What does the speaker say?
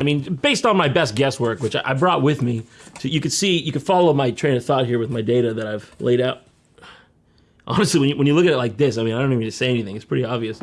I mean, based on my best guesswork, which I brought with me, so you could see, you could follow my train of thought here with my data that I've laid out. Honestly, when you, when you look at it like this, I mean, I don't even need to say anything. It's pretty obvious.